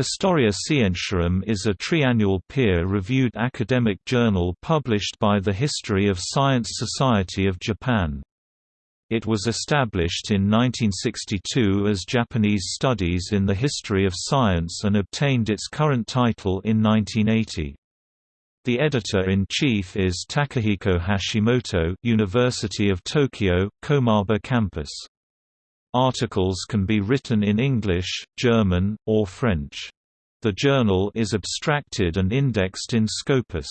Historia Scientiarum is a triannual peer-reviewed academic journal published by the History of Science Society of Japan. It was established in 1962 as Japanese Studies in the History of Science and obtained its current title in 1980. The editor-in-chief is Takehiko Hashimoto University of Tokyo, Komaba Campus. Articles can be written in English, German, or French. The journal is abstracted and indexed in Scopus.